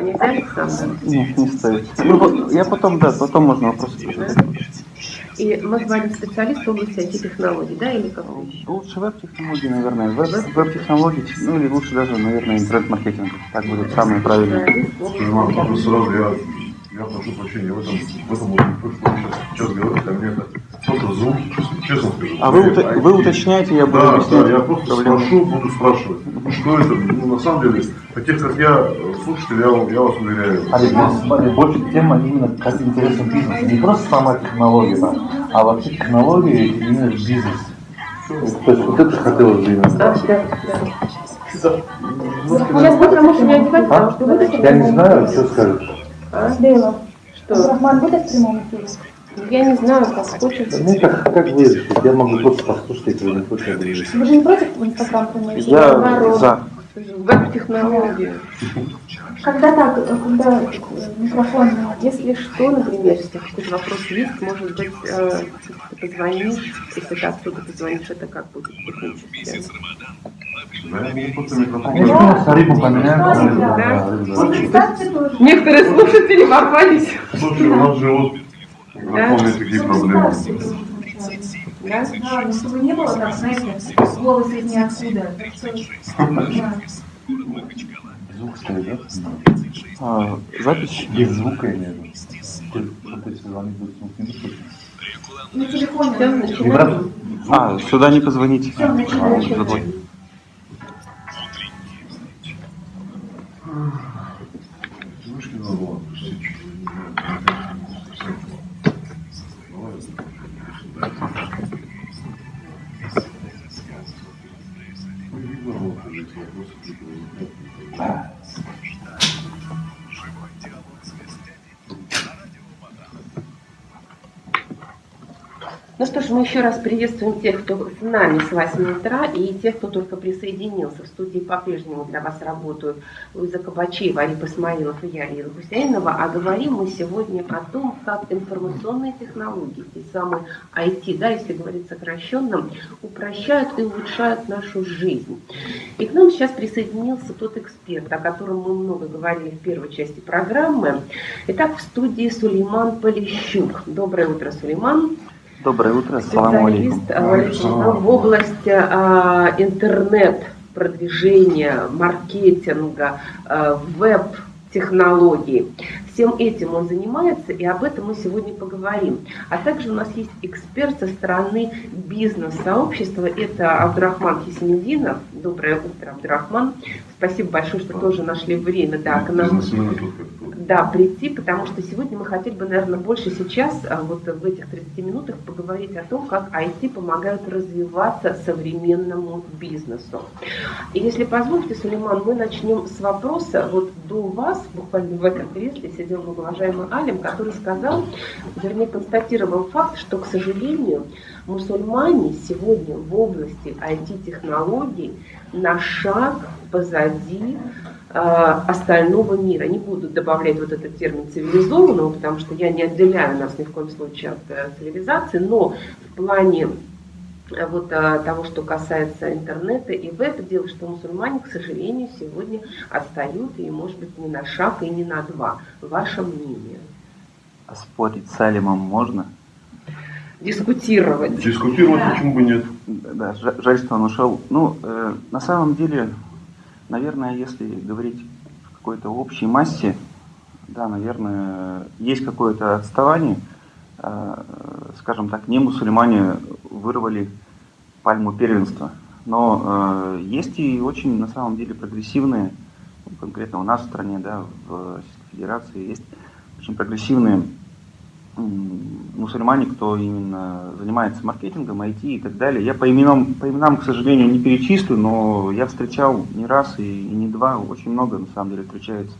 Нет, не стоит. Ну, я потом, да, потом можно вопросы задать. И мы говорим специалист в области IT-технологий, да, или как? Лучше веб-технологии, наверное. Веб- Веб-технологии, ну или лучше даже, наверное, интернет-маркетинг. Так будет самое правильное. Просто сразу я, я прошу прощения, в этом, в этом вот, то, что сейчас говорите, а мне это просто звук, честно скажу. А вы, IT вы уточняете, я буду Да, объяснять. да, я просто проблему. спрошу, буду спрашивать. Что это? Ну, на самом деле, таких как я, слушатели, я, я вас уверяю. Олег, ну, смотри, больше тема именно как интересен бизнес. Не просто сама технология, да, а вообще технологии именно в бизнесе. То есть вот это хотелось бы именно Да, спросить. да, да. Сейчас пока можешь не одевать, потому что Я не знаю, что скажешь. Дейла, Что? Рахман будет в прямом эфире? Я не знаю, как хочешь. Мне как, как вы решите? Я могу просто послушать, если вы не хотите говорить. Вы же не против Инстаграм эфир? Я Наоборот. за. Веб-технологии. Когда так, когда микрофон... Если что, например, если какой-то вопрос есть, может быть, э, ты позвонишь, если ты оттуда позвонишь, это как будет технически? Конечно. Некоторые слушатели ворвались. Слушай, у нас же вот, напомню, такие проблемы. Да? Да, ну, чтобы не было так, знаете, голос из ниоткуда. Да. Звук стоит, да? А, запись? Без звука я имею в виду. На телефоне. Все, начинаем. А, сюда не позвоните. Всё, начинаем. А, забыл. Вышки надо было отпустить. Давай. Ну, видно было, что эти вопросы Ну что ж, мы еще раз приветствуем тех, кто с нами с 8 утра, и тех, кто только присоединился. В студии по-прежнему для вас работают Луиза Кабачева, Ариф Исмаилов и я, Ира Гусейнова. А говорим мы сегодня о том, как информационные технологии, те самые IT, да, если говорить сокращенным, упрощают и улучшают нашу жизнь. И к нам сейчас присоединился тот эксперт, о котором мы много говорили в первой части программы. Итак, в студии Сулейман Полищук. Доброе утро, Сулейман Доброе утро, салам алейкум. специалист Валентина, в области а, интернет-продвижения, маркетинга, а, веб-технологий. Всем этим он занимается, и об этом мы сегодня поговорим. А также у нас есть эксперт со стороны бизнес-сообщества, это Абдурахман Хисамединов. Доброе утро, Абдурахман. Спасибо большое, что тоже нашли время да, к нам тут. Да, прийти, потому что сегодня мы хотели бы, наверное, больше сейчас, а, вот в этих 30 минутах, поговорить о том, как IT помогают развиваться современному бизнесу. И если позволите, Сулейман, мы начнем с вопроса. Вот до вас, буквально в этом кресле, сидел многоуважаемый Алим, который сказал, вернее, констатировал факт, что, к сожалению, мусульмане сегодня в области IT-технологий на шаг позади э, остального мира. Не буду добавлять вот этот термин цивилизованного, потому что я не отделяю нас ни в коем случае от э, цивилизации, но в плане э, вот э, того, что касается интернета и веб, дело, что мусульмане, к сожалению, сегодня отстают, и, может быть, не на шаг и не на два. Ваше мнение? А спорить с Алимом можно? Дискутировать. Дискутировать почему бы нет? Да, жа- жаль, что он ушел. Ну, э, на самом деле, наверное, если говорить в какой-то общей массе, да, наверное, есть какое-то отставание. Э, скажем так, не мусульмане вырвали пальму первенства. Но э, есть и очень, на самом деле, прогрессивные, ну, конкретно у нас в стране, да, в Российской Федерации, есть очень прогрессивные мусульмане, кто именно занимается маркетингом, IT и так далее. Я по именам, по именам, к сожалению, не перечислю, но я встречал не раз и, и не два, очень много на самом деле встречается.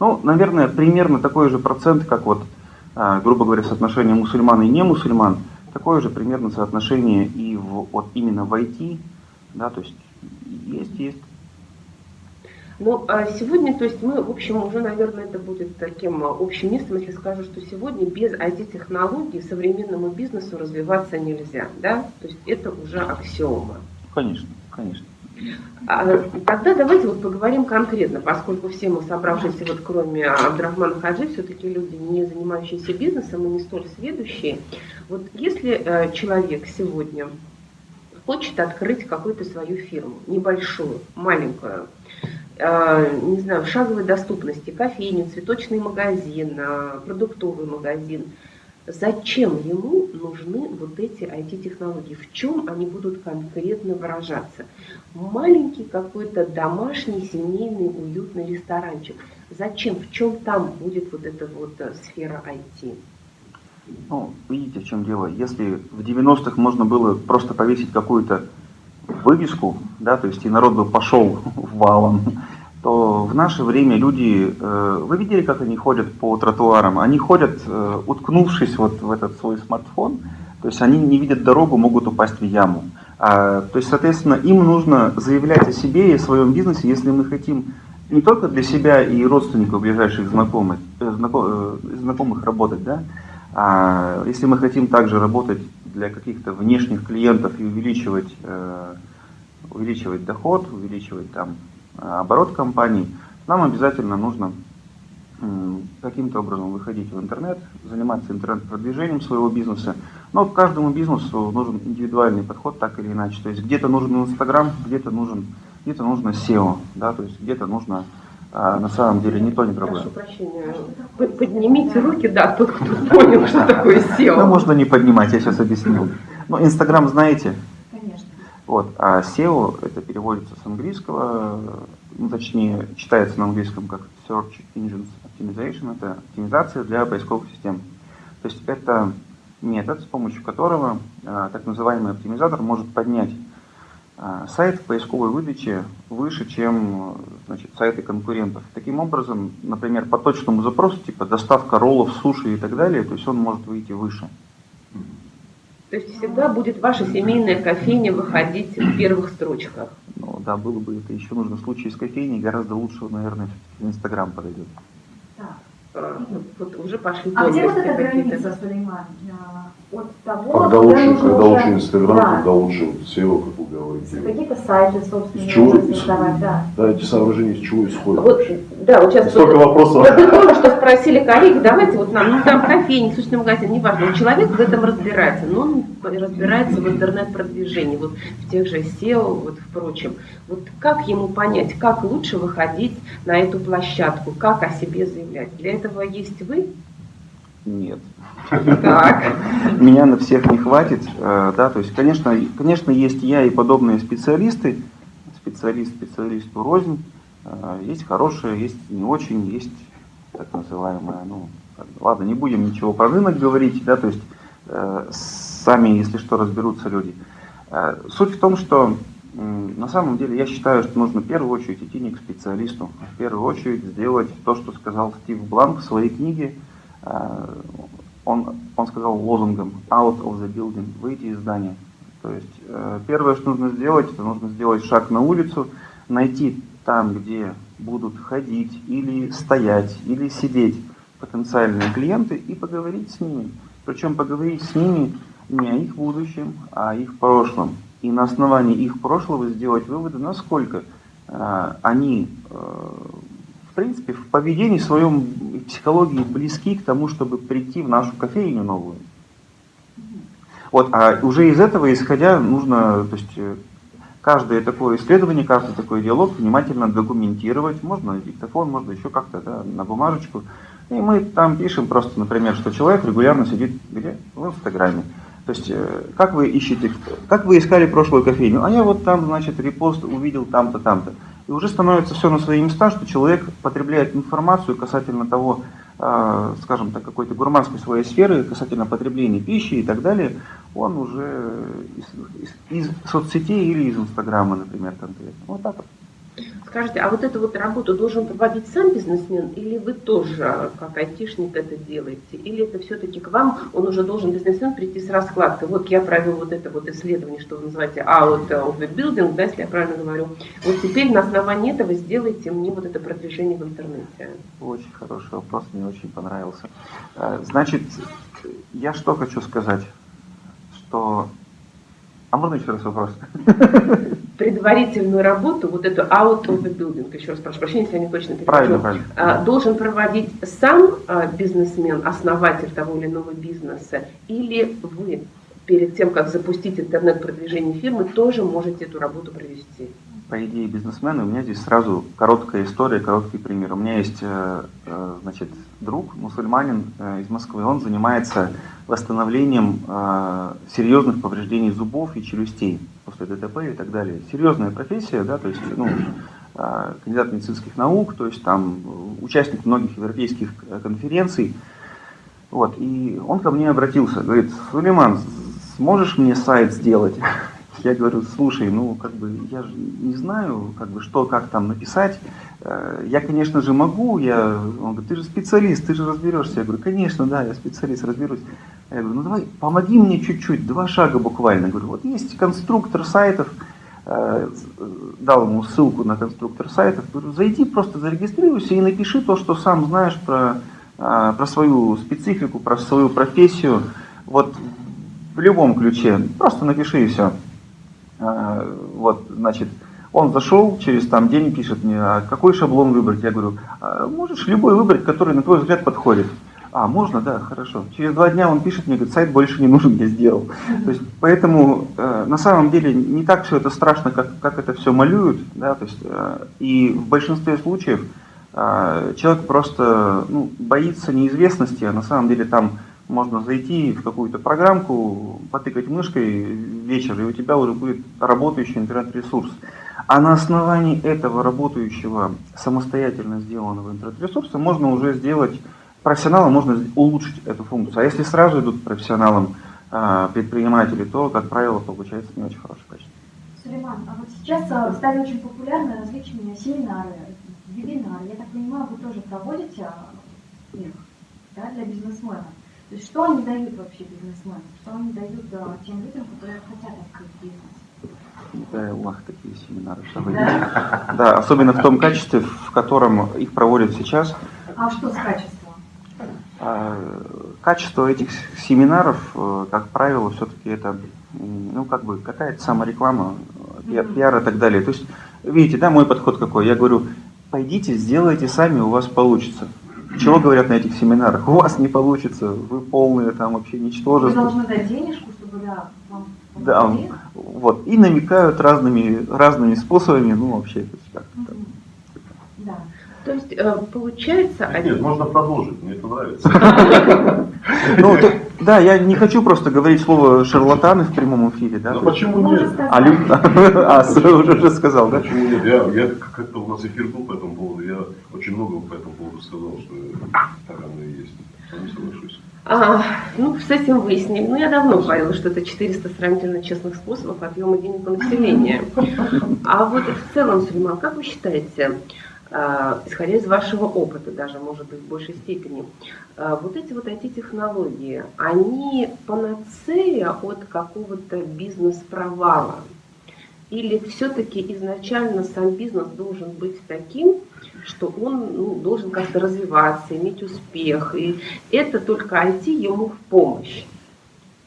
Ну, наверное, примерно такой же процент, как вот, а, грубо говоря, соотношение мусульман и не мусульман, такое же примерно соотношение и в, вот именно в IT, да, то есть есть, есть. Ну, а сегодня, то есть мы, в общем, уже, наверное, это будет таким а, общим местом, если скажу, что сегодня без IT-технологий современному бизнесу развиваться нельзя, да? То есть это уже аксиома. Конечно, конечно. А, Тогда давайте вот поговорим конкретно, поскольку все мы собравшиеся, вот кроме Абдрахмана Хаджи, все-таки люди, не занимающиеся бизнесом и не столь сведущие. Вот если э, человек сегодня хочет открыть какую-то свою фирму, небольшую, маленькую, не знаю, шаговой доступности, кофейню, цветочный магазин, э, продуктовый магазин, зачем ему нужны вот эти IT-технологии, в чем они будут конкретно выражаться. Маленький какой-то домашний, семейный, уютный ресторанчик. Зачем, в чем там будет вот эта вот э, сфера IT? Ну, видите, в чем дело. Если в 90-х можно было просто повесить какую-то вывеску, да, то есть и народ бы пошел валом, то в наше время люди, э, вы видели, как они ходят по тротуарам? Они ходят, э, уткнувшись вот в этот свой смартфон, то есть они не видят дорогу, могут упасть в яму. А, то есть, соответственно, им нужно заявлять о себе и о своем бизнесе, если мы хотим не только для себя и родственников ближайших знакомых, знако- э, знакомых работать, да, а если мы хотим также работать для каких-то внешних клиентов и увеличивать, э, увеличивать доход, увеличивать там э, оборот компании, нам обязательно нужно каким-то образом выходить в интернет, заниматься интернет-продвижением своего бизнеса. Но каждому бизнесу нужен индивидуальный подход, так или иначе. То есть где-то нужен Инстаграм, где-то нужен, где-то нужно SEO, да, то есть где-то нужно а, на самом деле не то, ни другое. Прошу прощения, П- поднимите руки, да, тот, кто понял, что такое Ну, SEO. можно не поднимать, я сейчас объясню. Ну, Инстаграм знаете, Конечно. вот, а SEO это переводится с английского, ну, точнее, читается на английском как Search Engine Optimization, это оптимизация для поисковых систем. То есть это метод, с помощью которого а, так называемый оптимизатор может поднять а, сайт в поисковой выдаче выше, чем значит, сайты конкурентов. Таким образом, например, по точному запросу, типа доставка роллов, суши и так далее, то есть он может выйти выше. То есть всегда будет ваша семейная кофейня выходить в первых строчках. Ну да, было бы это еще нужно в случае с кофейней, гораздо лучше, наверное, в Инстаграм подойдет. Так. А, ну, Вот уже пошли А где вот эта граница, Сулейман? А, От того, Когда лучше, нужно когда уже- лучше Инстаграм, Да. когда лучше SEO, как вы говорите. Какие-то сайты, собственно, Из чего? нужно создавать, да. Да, эти соображения из чего исходят? Вот, да, вот сейчас Столько вот- вопросов. Вот вы только что спросили коллеги, давайте вот нам, ну там кофейник, сущный магазин, неважно, человек в этом разбирается, но он разбирается в интернет-продвижении, вот в тех же SEO, вот в прочем. Вот как ему понять, как лучше выходить на эту площадку, как о себе заявлять? Для этого есть вы? Нет. Так. Меня на всех не хватит, э, да, то есть, конечно, конечно, есть я и подобные специалисты, специалист специалисту рознь, Э, есть хорошие, есть не очень, есть так называемое, ну, ладно, не будем ничего про рынок говорить, да, то есть, э, сами, если что, разберутся люди. Суть в том, что на самом деле я считаю, что нужно в первую очередь идти не к специалисту, а в первую очередь сделать то, что сказал Стив Бланк в своей книге. Э, Он, он сказал лозунгом «out of the building», «выйти из здания». То есть э, первое, что нужно сделать, это нужно сделать шаг на улицу, найти там, где будут ходить или стоять, или сидеть потенциальные клиенты и поговорить с ними. Причем поговорить с ними не о их будущем, а о их прошлом. И на основании их прошлого сделать выводы, насколько э, они, принципе, в поведении своем, и психологии близки к тому, чтобы прийти в нашу кофейню новую. Вот, а уже из этого исходя нужно, то есть э, каждое такое исследование, каждый такой диалог внимательно документировать, можно на диктофон, можно еще как-то да, на бумажечку. И мы там пишем просто, например, что человек регулярно сидит где? В Инстаграме. То есть, э, как вы ищете, как вы искали прошлую кофейню? А я вот там, значит, репост увидел там-то, там-то. И уже становится все на свои места, что человек потребляет информацию касательно того, э, скажем так, какой-то гурманской своей сферы, касательно потребления пищи и так далее, он уже из, из- из соцсетей или из Инстаграма, например, конкретно. Вот так вот. Скажите, а вот эту вот работу должен проводить сам бизнесмен, или вы тоже, как айтишник, это делаете? Или это все-таки к вам, он уже должен, бизнесмен, прийти с раскладкой? Вот я провел вот это вот исследование, что вы называете out of the building, да, если я правильно говорю. Вот теперь на основании этого сделайте мне вот это продвижение в интернете. Очень хороший вопрос, мне очень понравился. Э, Значит, я что хочу сказать, что... А можно еще раз вопрос? предварительную работу, вот эту out of the building, еще раз прошу прощения, если я не точно перевожу, Правильно, правильно. а, должен проводить сам а, бизнесмен, основатель того или иного бизнеса, или вы перед тем, как запустить интернет-продвижение фирмы, тоже можете эту работу провести? По идее бизнесмены, у меня здесь сразу короткая история, короткий пример. У меня есть э, э, значит, друг, мусульманин э, из Москвы, он занимается восстановлением серьезных повреждений зубов и челюстей после ДТП и так далее. Серьезная профессия, да, то есть ну, кандидат медицинских наук, то есть там участник многих европейских конференций. Вот, и он ко мне обратился, говорит, Сулейман, сможешь мне сайт сделать? Я говорю, слушай, ну, как бы, я же не знаю, как бы, что, как там написать. Э, я, конечно же, могу, я, он говорит, ты же специалист, ты же разберешься. Я говорю, конечно, да, я специалист, разберусь. Я говорю, ну, давай, помоги мне чуть-чуть, два шага буквально. Я говорю, вот есть конструктор сайтов, э, дал ему ссылку на конструктор сайтов, говорю, зайди, просто зарегистрируйся и напиши то, что сам знаешь про, э, про свою специфику, про свою профессию. Вот в любом ключе, просто напиши и все. А, вот, значит, он зашел, через там день пишет мне, а какой шаблон выбрать? Я говорю, а можешь любой выбрать, который на твой взгляд подходит. А, можно, да, хорошо. Через два дня он пишет мне, говорит, сайт больше не нужен, я сделал. То есть, поэтому э, на самом деле не так все это страшно, как, как это все малюют. Да, то есть, э, и в большинстве случаев э, человек просто ну, боится неизвестности, а на самом деле там можно зайти в какую-то программку, потыкать мышкой вечер, и у тебя уже будет работающий интернет-ресурс. А на основании этого работающего, самостоятельно сделанного интернет-ресурса можно уже сделать, профессионалам можно улучшить эту функцию. А если сразу идут профессионалам а, предприниматели, то, как правило, получается не очень хорошее качество. Сулейман, а вот сейчас а, стали очень популярны различные семинары, вебинары. Я так понимаю, вы тоже проводите их да, для бизнесменов. То есть что они дают вообще бизнесменам? Что они дают да, тем людям, которые хотят открыть бизнес? Да, у вас такие семинары, вы да? да, особенно в том качестве, в котором их проводят сейчас. А что с качеством? А, качество этих семинаров, э, как правило, все-таки это, ну, как бы, какая-то самореклама, пиар и так далее. То есть, видите, да, мой подход какой? Я говорю, пойдите, сделайте сами, у вас получится. Чего говорят на этих семинарах? У вас не получится, вы полные там вообще ничтожество. Вы должны дать денежку, чтобы да, вам Да, вот. И намекают разными, разными способами, ну вообще, то есть как угу. Да. То есть, э, получается... Нет, нет, можно продолжить, мне это нравится. Ну, да, я не хочу просто говорить слово шарлатаны в прямом эфире, да? Ну почему нет? А, а, уже сказал, да? Почему нет? Я, я как-то у нас эфир был по этому поводу, я очень много по этому поводу сказал, что и есть. Не соглашусь. А, ну, с этим выясним. Ну, я давно говорила, что это 400 сравнительно честных способов отъема денег у населения. А вот в целом, Сулейман, как вы считаете, а, исходя из вашего опыта, даже, может быть, в большей степени, а, вот эти вот IT-технологии, они панацея от какого-то бизнес-провала? Или все-таки изначально сам бизнес должен быть таким, что он ну, должен как-то развиваться, иметь успех, и это только IT ему в помощь?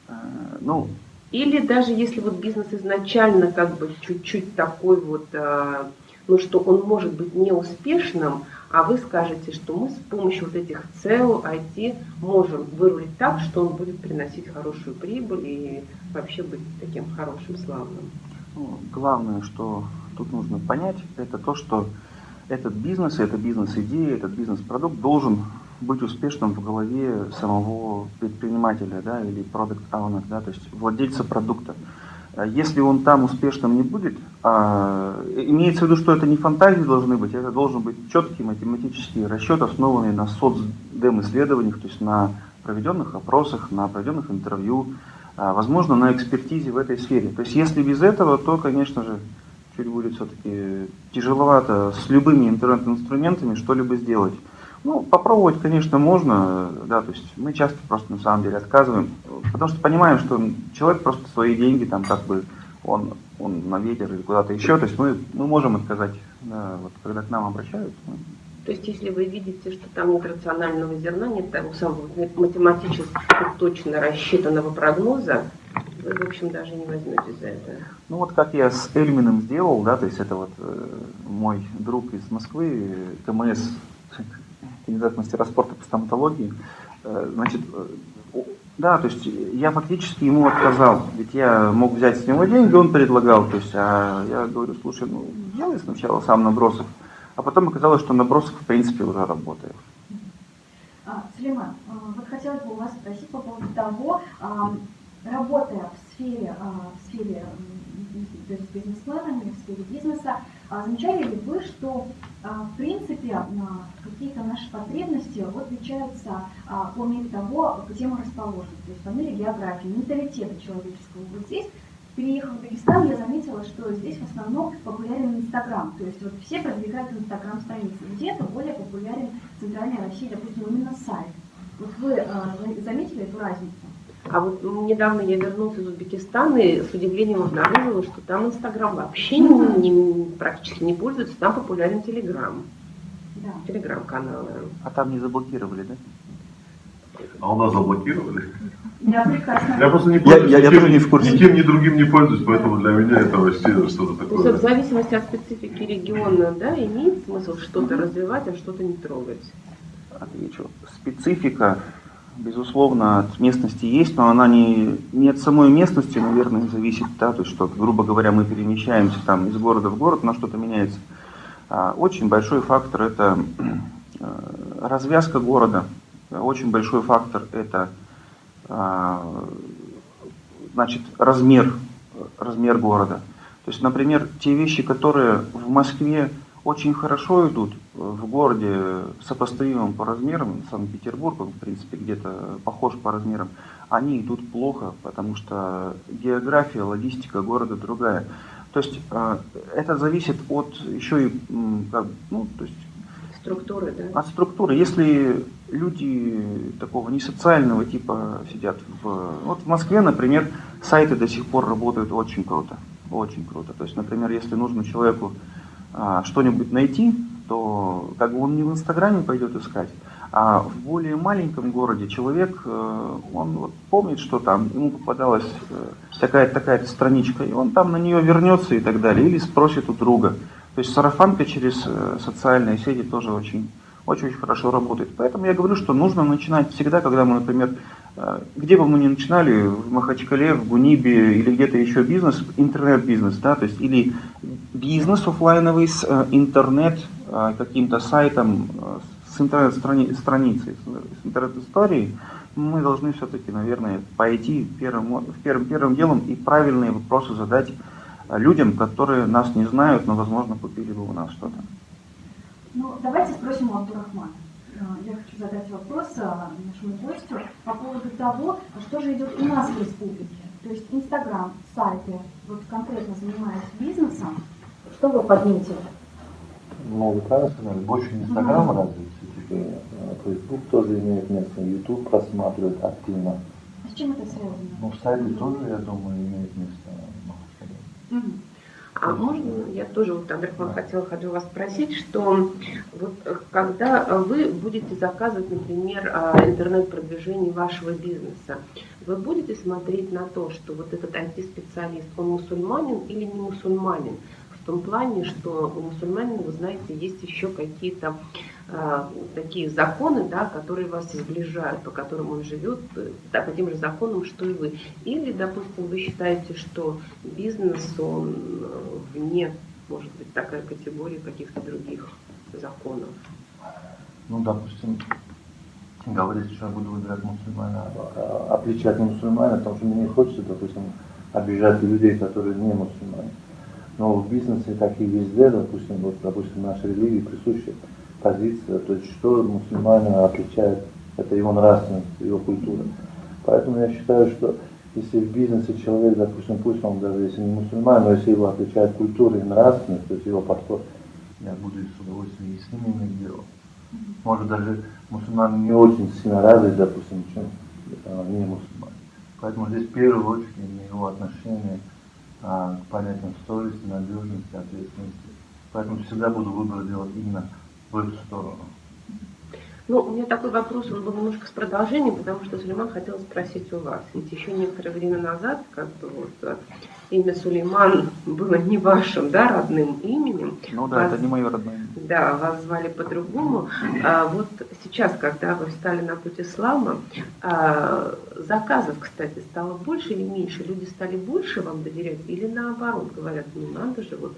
А, ну, Или даже если вот бизнес изначально как бы чуть-чуть такой вот ну, что он может быть неуспешным, а вы скажете, что мы с помощью вот этих ЦЕО, IT можем вырулить так, что он будет приносить хорошую прибыль и вообще быть таким хорошим, славным. Ну, главное, что тут нужно понять, это то, что этот бизнес, эта бизнес-идея, этот бизнес-продукт должен быть успешным в голове самого предпринимателя да, или продукт owner да, то есть владельца продукта. А если он там успешным не будет, а, имеется в виду, что это не фантазии должны быть, это должен быть четкий математический расчет, основанный на соцдем-исследованиях, то есть на проведенных опросах, на проведенных интервью, а, возможно, на экспертизе в этой сфере. То есть если без этого, то, конечно же, чуть будет все-таки тяжеловато с любыми интернет-инструментами что-либо сделать. Ну, попробовать, конечно, можно, да, то есть мы часто просто на самом деле отказываем, потому что понимаем, что человек просто свои деньги там как бы, он, он на ветер или куда-то еще, то есть мы, мы можем отказать, да, вот когда к нам обращаются. То есть если вы видите, что там нет рационального зерна, нет того самого математически точно рассчитанного прогноза, вы, в общем, даже не возьметесь за это? Ну вот как я с Эльминым сделал, да, то есть это вот э, мой друг из Москвы, КМС, кандидат мастера спорта по стоматологии, э, значит, э, да, то есть я фактически ему отказал, ведь я мог взять с него деньги, он предлагал, то есть, а я говорю, слушай, ну делай сначала сам набросок, а потом оказалось, что набросок в принципе уже работает. А, Сулейман, а, вот хотелось бы у вас спросить по поводу того, работая в сфере, в сфере с бизнесменами, в сфере бизнеса, замечали ли вы, что в принципе какие-то наши потребности отличаются по мере того, где мы расположены, то есть по мере географии, менталитета человеческого. Вот здесь Переехав в Дагестан, я заметила, что здесь в основном популярен Инстаграм. То есть вот все продвигают Инстаграм страницы. Где-то более популярен в Центральной России, допустим, именно сайт. Вот вы э, заметили эту разницу? А вот недавно я вернулась из Узбекистана и с удивлением обнаружила, что там Инстаграм вообще не, не, практически не пользуется, там популярен Телеграм. Да. Телеграм-каналы. А там не заблокировали, да? А у нас заблокировали? Я прекрасно. Я просто не пользуюсь. Я, я, я тоже не в курсе. Ни тем, ни другим не пользуюсь, поэтому для меня это вообще что-то такое. То есть в зависимости от специфики региона, да, имеет смысл что-то развивать, а что-то не трогать? Отвечу. Специфика, безусловно, от местности есть, но она не, не от самой местности, наверное, зависит, да, то есть что, грубо говоря, мы перемещаемся там из города в город, но что-то меняется. А, очень большой фактор это э, развязка города, очень большой фактор это а, значит, размер, размер города. То есть, например, те вещи, которые в Москве очень хорошо идут, в городе сопоставимым по размерам, Санкт-Петербург, он, в принципе, где-то похож по размерам, они идут плохо, потому что география, логистика города другая. То есть а, это зависит от еще и, ну, то есть структуры, да? От структуры. Если люди такого не социального типа сидят в... Вот в Москве, например, сайты до сих пор работают очень круто. Очень круто. То есть, например, если нужно человеку что-нибудь найти, то как бы он не в Инстаграме пойдет искать, а в более маленьком городе человек, э, он вот помнит, что там ему попадалась э, такая-то такая страничка, и он там на нее вернется и так далее, или спросит у друга. То есть сарафанка через э, социальные сети тоже очень очень-очень хорошо работает. Поэтому я говорю, что нужно начинать всегда, когда мы, например, где бы мы ни начинали, в Махачкале, в Гунибе или где-то еще бизнес, интернет-бизнес, да, то есть или бизнес офлайновый с э, интернет каким-то сайтом, с интернет-страницей, с интернет-историей, мы должны все-таки, наверное, пойти первым, первым, первым делом и правильные вопросы задать людям, которые нас не знают, но, возможно, купили бы у нас что-то. Ну, давайте спросим у Абдурахмана. Э, я хочу задать вопрос э, нашему гостю по поводу того, что же идет у нас в республике. То есть Инстаграм, сайты, вот конкретно занимаясь бизнесом, что вы подметили? Ну, вы правильно сказали, больше Инстаграма угу. развит, все-таки Фейсбук тоже имеет место, Ютуб просматривает активно. А с чем это связано? Ну, сайты тоже, я думаю, имеют место. А можно, я тоже, вот, Абдрахман, хотела хочу вас спросить, что вот когда вы будете заказывать, например, а, интернет-продвижение вашего бизнеса, вы будете смотреть на то, что вот этот IT-специалист, он мусульманин или не мусульманин? В том плане, что у мусульманина, вы знаете, есть еще какие-то такие законы, да, которые вас сближают, по которым он живет, да, по тем же законам, что и вы. Или, допустим, вы считаете, что бизнес, он э, вне, может быть, такой категории каких-то других законов. Ну, допустим, говорить, что я буду выбирать мусульмана, а, отличать не мусульмана, потому что мне не хочется, допустим, обижать людей, которые не мусульмане. Но в бизнесе, как и везде, допустим, вот, допустим, нашей религии присущи позиция, то есть что мусульманина отличает, это его нравственность, его культура. Поэтому я считаю, что если в бизнесе человек, допустим, пусть он даже если не мусульман, но если его отличает культура и нравственность, то есть его подход, я буду с удовольствием и с ним иметь дело. Может даже мусульман не очень сильно развит, допустим, чем не мусульман. Поэтому здесь в первую очередь его отношение а, к понятиям совести, надежности, ответственности. Поэтому всегда буду выбор делать именно в эту сторону. Ну, у меня такой вопрос, он был немножко с продолжением, потому что Сулейман хотел спросить у вас. Ведь еще некоторое время назад, как бы вот э, имя Сулейман было не вашим, да, родным именем. Ну да, вас, это не мое родное имя. Да, вас звали по-другому. А вот сейчас, когда вы встали на путь ислама, а, заказов, кстати, стало больше или меньше? Люди стали больше вам доверять или наоборот говорят, ну надо же, вот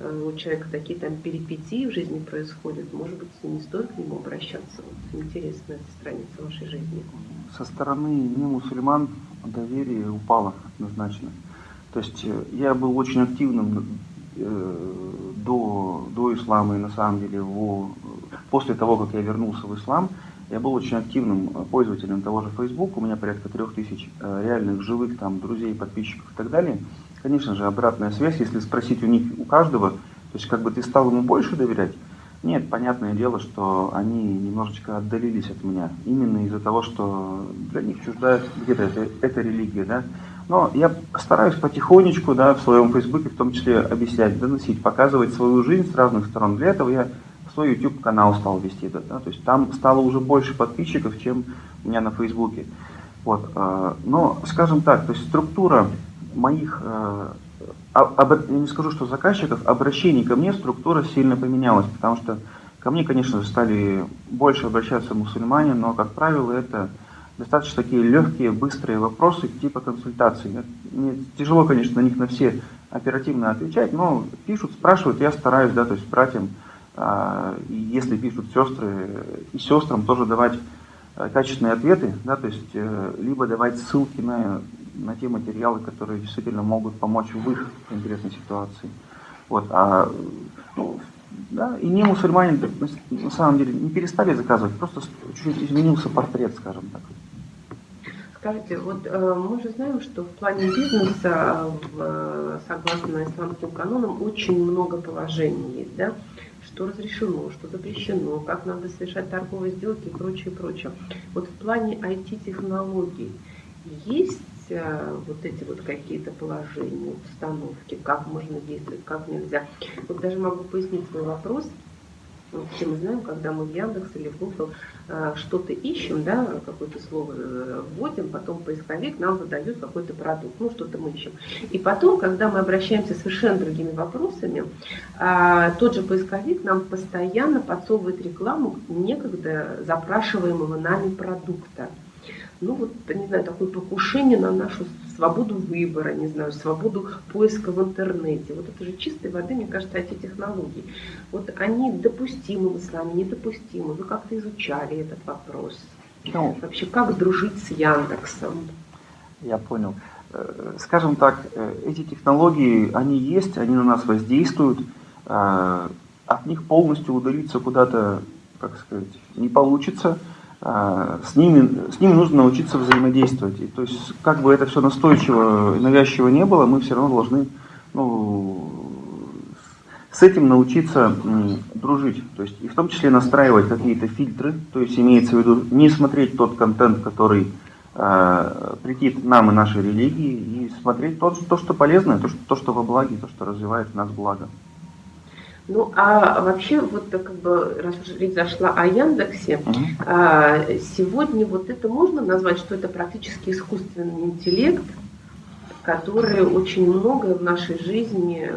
у человека такие там перипетии в жизни происходят, может быть, не стоит к нему обращаться. Вот, интересная эта страница вашей жизни. Со стороны не мусульман доверие упало однозначно. То есть э, я был очень активным э, до, до ислама и на самом деле его, после того, как я вернулся в ислам, я был очень активным пользователем того же Facebook, у меня порядка трех тысяч реальных живых там друзей, подписчиков и так далее. Конечно же, обратная связь, если спросить у них, у каждого, то есть как бы ты стал ему больше доверять, нет, понятное дело, что они немножечко отдалились от меня. Именно из-за того, что для них чужда где-то эта, эта религия, да. Но я стараюсь потихонечку, да, в своем фейсбуке в том числе объяснять, доносить, показывать свою жизнь с разных сторон. Для этого я свой YouTube канал стал вести, да, да, то есть там стало уже больше подписчиков, чем у меня на фейсбуке. Вот, э, но, скажем так, то есть структура моих, э, об, я не скажу, что заказчиков, обращений ко мне структура сильно поменялась, потому что ко мне, конечно же, стали больше обращаться мусульмане, но, как правило, это достаточно такие легкие, быстрые вопросы типа консультаций. Мне тяжело, конечно, на них на все оперативно отвечать, но пишут, спрашивают, я стараюсь, да, то есть братьям, а, если пишут сестры, и сестрам тоже давать э, качественные ответы, да, то есть э, либо давать ссылки на на те материалы, которые действительно могут помочь в их конкретной ситуации. Вот, а, ну, да, и не мусульмане на самом деле не перестали заказывать, просто чуть-чуть изменился портрет, скажем так. Скажите, вот э, мы же знаем, что в плане бизнеса, в, согласно исламским канонам, очень много положений есть, да? что разрешено, что запрещено, как надо совершать торговые сделки и прочее, прочее. Вот в плане IT-технологий есть вот эти вот какие-то положения, установки, как можно действовать, как нельзя. Вот даже могу пояснить свой вопрос. Все мы знаем, когда мы в Яндекс или в Google э, что-то ищем, да, какое-то слово э, вводим, потом поисковик нам выдает какой-то продукт, ну что-то мы ищем. И потом, когда мы обращаемся совершенно другими вопросами, тот же поисковик нам постоянно подсовывает рекламу некогда запрашиваемого нами продукта ну вот, не знаю, такое покушение на нашу свободу выбора, не знаю, свободу поиска в интернете. Вот это же чистой воды, мне кажется, эти технологии. Вот они допустимы в исламе, недопустимы. Вы как-то изучали этот вопрос. Ну, Вообще, как дружить с Яндексом? Я понял. Э, скажем так, э, эти технологии, они есть, они на нас воздействуют. Э, от них полностью удалиться куда-то, как сказать, не получится. А, с ними, с ними нужно научиться взаимодействовать. И, то есть, как бы это все настойчиво и навязчиво не было, мы все равно должны ну, с этим научиться дружить. То есть, и в том числе настраивать какие-то фильтры, то есть имеется в виду не смотреть тот контент, который э, нам и нашей религии, и смотреть то, то что полезное, то что, то, что во благе, то, что развивает нас благо. Ну, а вообще, вот как бы, раз уже речь зашла о Яндексе, uh-huh. сегодня вот это можно назвать, что это практически искусственный интеллект, который очень многое в нашей жизни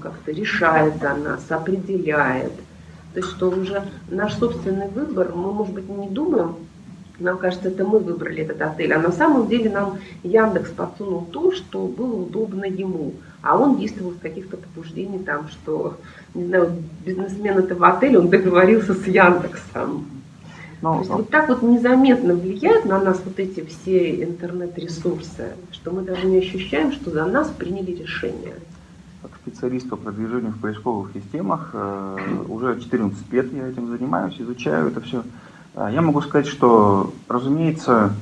как-то решает о нас, определяет. То есть, что уже наш собственный выбор, мы, может быть, не думаем, нам кажется, это мы выбрали этот отель, а на самом деле нам Яндекс подсунул то, что было удобно ему, а он действовал с каких-то побуждений там, что не знаю, бизнесмен этого отеля, он договорился с Яндексом. Ну, То есть вот так вот незаметно влияют на нас вот эти все интернет-ресурсы, что мы даже не ощущаем, что за нас приняли решение. Как специалист по продвижению в поисковых системах, э, уже 14 лет я этим занимаюсь, изучаю это все. Э, я могу сказать, что, разумеется,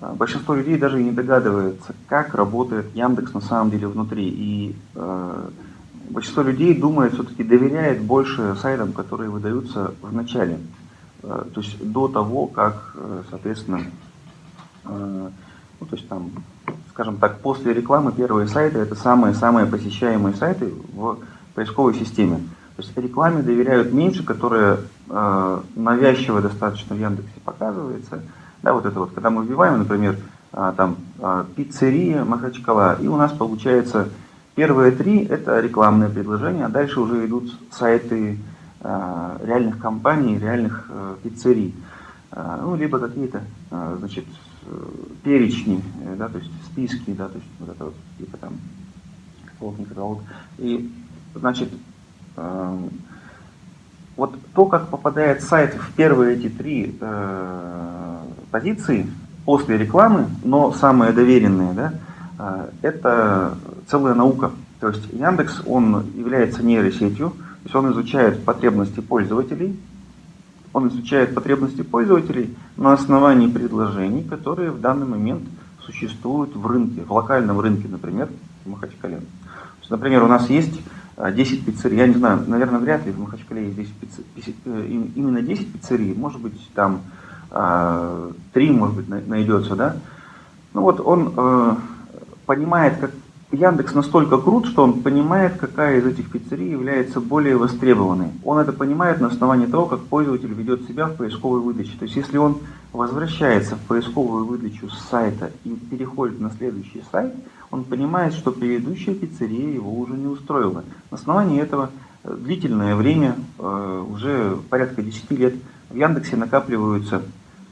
э, большинство людей даже не догадывается, как работает Яндекс на самом деле внутри. И большинство людей думает, все-таки доверяет больше сайтам, которые выдаются в начале. Э, то есть до того, как, э, соответственно, э, ну, то есть там, скажем так, после рекламы первые сайты это самые-самые посещаемые сайты в поисковой системе. То есть рекламе доверяют меньше, которая э, навязчиво достаточно в Яндексе показывается. Да, вот это вот, когда мы вбиваем, например, там пиццерия Махачкала, и у нас получается первые три это рекламные предложения, а дальше уже идут сайты э, реальных компаний, реальных э, пиццерий. Э, ну, либо какие-то, значит, перечни, да, то есть списки, да, то есть вот это вот, типа там, каталог, каталог. И, значит, вот то, как попадает сайт в первые эти три позиции после рекламы, но самые доверенные, да, это целая наука. То есть Яндекс, он является нейросетью, то есть он изучает потребности пользователей, он изучает потребности пользователей на основании предложений, которые в данный момент существуют в рынке, в локальном рынке, например, в Махачкале. Есть, например, у нас есть 10 пиццерий, я не знаю, наверное, вряд ли в Махачкале есть 10 пиццерий, э, именно 10 пиццерий, может быть, там 3, а, может быть, найдется, да. Ну вот он э, понимает, как Яндекс настолько крут, что он понимает, какая из этих пиццерий является более востребованной. Он это понимает на основании того, как пользователь ведет себя в поисковой выдаче. То есть, если он возвращается в поисковую выдачу с сайта и переходит на следующий сайт, он понимает, что предыдущая пиццерия его уже не устроила. На основании этого э, длительное время, э, уже порядка 10 лет, в Яндексе накапливаются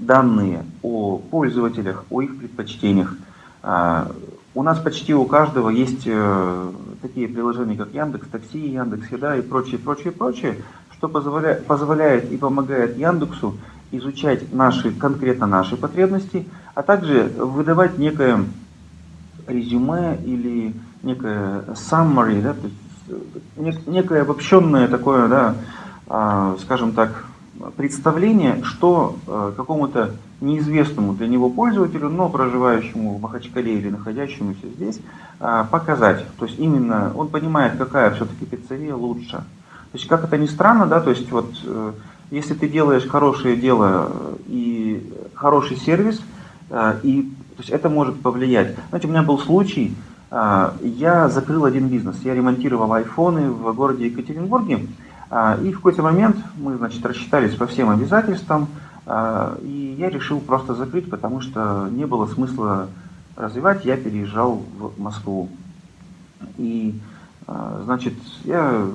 данные о пользователях, о их предпочтениях. У нас почти у каждого есть э, такие приложения, как Яндекс Такси, Яндекс Еда и прочее, прочее, прочее, что позволяет, позволяет и помогает Яндексу изучать наши, конкретно наши потребности, а также выдавать некое резюме или некое summary, да, то есть некое обобщенное такое, да, а, скажем так, представление, что а, какому-то неизвестному для него пользователю, но проживающему в Махачкале или находящемуся здесь, а, показать. То есть именно он понимает, какая все-таки пиццерия лучше. То есть как это ни странно, да, то есть вот э, если ты делаешь хорошее дело и хороший сервис, и то есть это может повлиять. Знаете, у меня был случай, я закрыл один бизнес. Я ремонтировал айфоны в городе Екатеринбурге. А, и в какой-то момент мы, значит, рассчитались по всем обязательствам. А, и я решил просто закрыть, потому что не было смысла развивать. Я переезжал в Москву. И, значит, я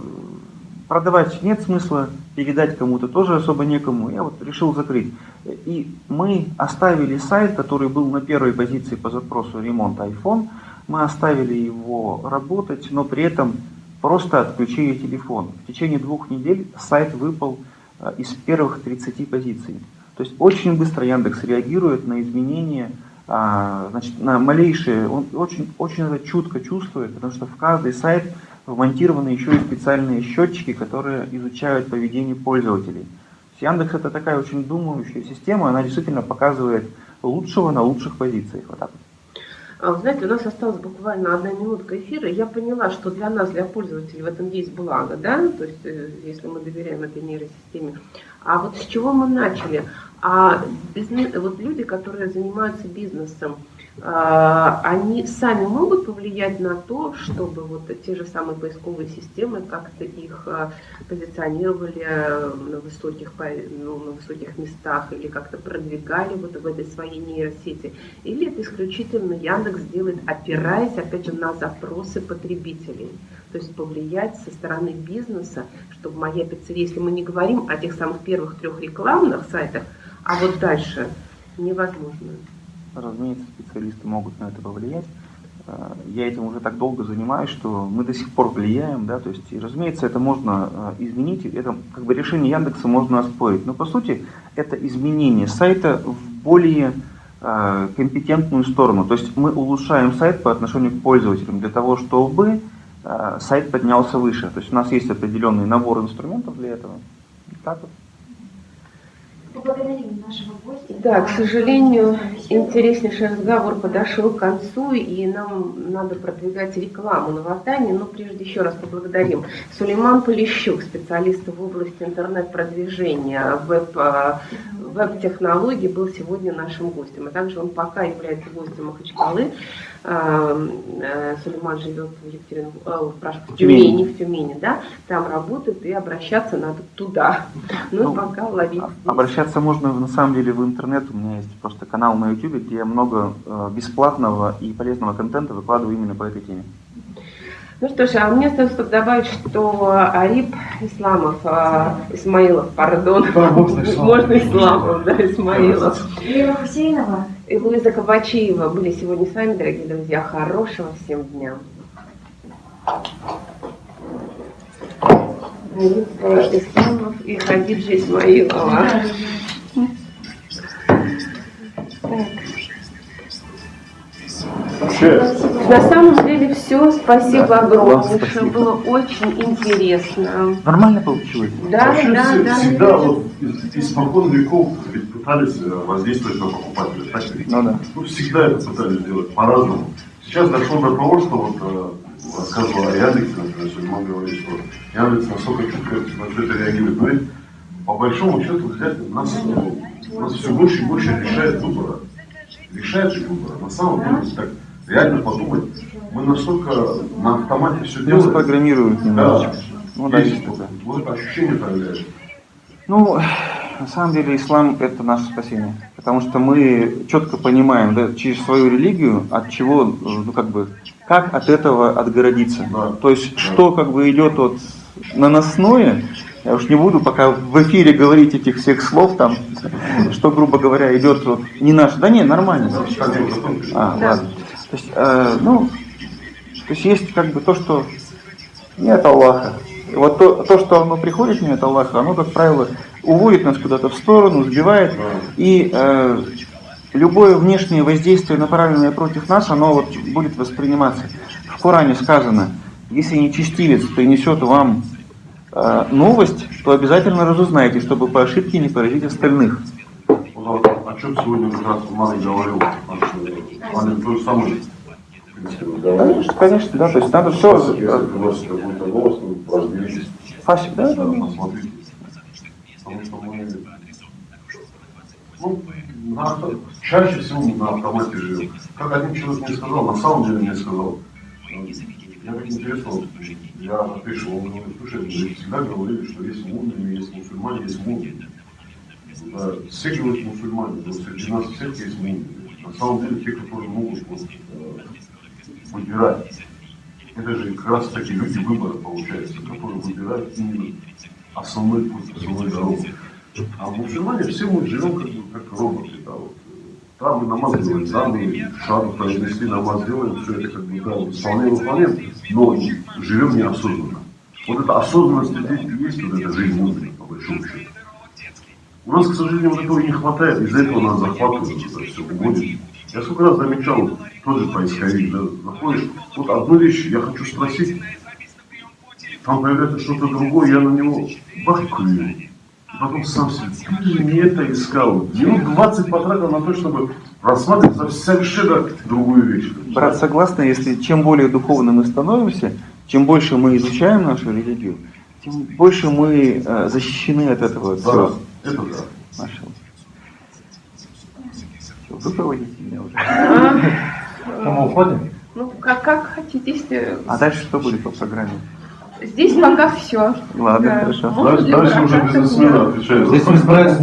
продавать нет смысла, передать кому-то тоже особо некому. Я вот решил закрыть. И мы оставили сайт, который был на первой позиции по запросу ремонт iPhone. Мы оставили его работать, но при этом просто отключили телефон. В течение двух недель сайт выпал э, из первых 30 позиций. То есть очень быстро Яндекс реагирует на изменения, а, значит, на малейшие, он очень, очень это чутко чувствует, потому что в каждый сайт вмонтированы еще и специальные счетчики, которые изучают поведение пользователей. Яндекс это такая очень думающая система, она действительно показывает лучшего на лучших позициях. Вот так вот. А, знаете, у нас осталась буквально одна минутка эфира. Я поняла, что для нас, для пользователей в этом есть благо, да, то есть э, если мы доверяем этой нейросистеме. А вот с чего мы начали? А бизнес, вот люди, которые занимаются бизнесом, а, они сами могут повлиять на то, чтобы вот те же самые поисковые системы как-то их а, позиционировали на высоких, ну, на высоких местах или как-то продвигали вот в этой своей нейросети. Или это исключительно Яндекс делает, опираясь, опять же, на запросы потребителей. То есть повлиять со стороны бизнеса, чтобы моя пиццерия, если мы не говорим о тех самых первых трех рекламных сайтах, а вот дальше невозможно. Разумеется, специалисты могут на это повлиять. Э, я этим уже так долго занимаюсь, что мы до сих пор влияем, да, то есть, разумеется, это можно э, изменить, это как бы решение Яндекса можно оспорить, но по сути это изменение сайта в более э, компетентную сторону, то есть мы улучшаем сайт по отношению к пользователям для того, чтобы сайт поднялся выше, то есть у нас есть определенный набор инструментов для этого. Так вот. Да, к сожалению, интереснейший разговор подошел к концу, и нам надо продвигать рекламу на Вартане, но прежде еще раз поблагодарим. Сулейман Полищук, специалист в области интернет-продвижения, веб, а, веб-технологий, был сегодня нашим гостем. А также он пока является гостем Махачкалы. Э, э, Сулейман живет в Екатеринбурге, э, прошу, в Тюмени. В Тюмени, да, там работает, и обращаться надо туда. Ну, Ну, пока ловить. А-. Обращаться можно на самом деле в интернет. У меня есть просто канал на YouTube, где я много э, бесплатного и полезного контента выкладываю именно по этой теме. Ну что ж, а мне остается только добавить, что Арип Исламов, а, Исмаилов, пардон, Да, можно Исламов. можно Исламов, да, Исмаилов, Лера Хусейнова. И Луиза Кабачиева были сегодня с вами, дорогие друзья. Хорошего всем дня. И Хадиджа Исмаилова. Так. На самом деле все, спасибо Да, огромное, что было очень интересно. Нормально получилось? Да, вообще да, все- да. всегда вот из- испокон веков ведь пытались э, воздействовать на покупателя. Так ведь? Ну да. Ну, всегда это пытались сделать по-разному. Сейчас дошло до того, что вот э, рассказывал о Яндексе, например, Сульман говорит, что Яндекс настолько чутко на все это реагирует. Но ведь по большому счету взять нас, ну, нас все больше и больше решает выбора. Решает же выбора. На самом деле, так реально подумать, мы настолько на автомате все делаем. программируют Да. немножечко. Ну да, Есть есть такое. вот ощущение появляется. Ну, на самом деле ислам это наше спасение. Потому что мы четко понимаем да, через свою религию, от чего, ну как бы, как от этого отгородиться. Да. То есть, Да. что как бы идет от наносное, я уж не буду пока в эфире говорить этих всех слов там, что, грубо говоря, идет вот не наше. Да не, нормально. А, ладно. То есть, э, ну, то есть есть как бы то, что не от Аллаха. И вот то, то, что оно приходит не от Аллаха, оно, как правило, уводит нас куда-то в сторону, сбивает. И э, любое внешнее воздействие, направленное против нас, оно вот будет восприниматься. В Коране сказано, если нечестивец принесет вам э, новость, то обязательно разузнайте, чтобы по ошибке не поразить остальных. Вот, о чем сегодня как раз Марк говорил, Марк то же самое. в. Конечно, конечно, да, то есть надо все... Фасик, да. Потому что мы, ну, на чаще всего мы на автомате живем. Как один человек мне сказал, на самом деле мне сказал, э, я так интересно, я опишу, он говорит, слушай, всегда говорили, что есть мумии, есть мусульмане, есть мумии. Да, все говорят мусульмане, но среди нас всех есть мумии. На самом деле те, которые могут вот, э, выбирать. Это же как раз таки люди выбора, получается, которые выбирают именно основной путь, основную дорогу. А мусульмане все мы живем как, как роботы. Да, вот. Там мы намаз делаем, там мы шагу произнесли, намаз делаем, все это как бы да, исполняем, выполняем, но живем неосознанно. Вот эта осознанность и есть вот эта жизнь мудрая, по большому счету. У нас, к сожалению, вот этого не хватает, из-за этого нас захватывают, это все уводит. Я сколько раз замечал, тоже поисковик, да, заходишь, вот одну вещь я хочу спросить, там появляется что-то другое, я на него бахкаю. Потом сам себе, ты же не это искал. Минут 20 потратил на то, чтобы рассматривать совершенно другую вещь. Брат, согласна, если чем более духовно мы становимся, чем больше мы изучаем нашу религию, тем больше мы э, защищены от этого Да, всего. Это да. Нашего. Всё, Вы проводите меня уже. А, Мы уходим? ну, как, как хотите, если... А дальше что будет по программе? Здесь пока все. Ладно, хорошо. Дальше, дальше уже бизнесмены отвечают. Здесь мы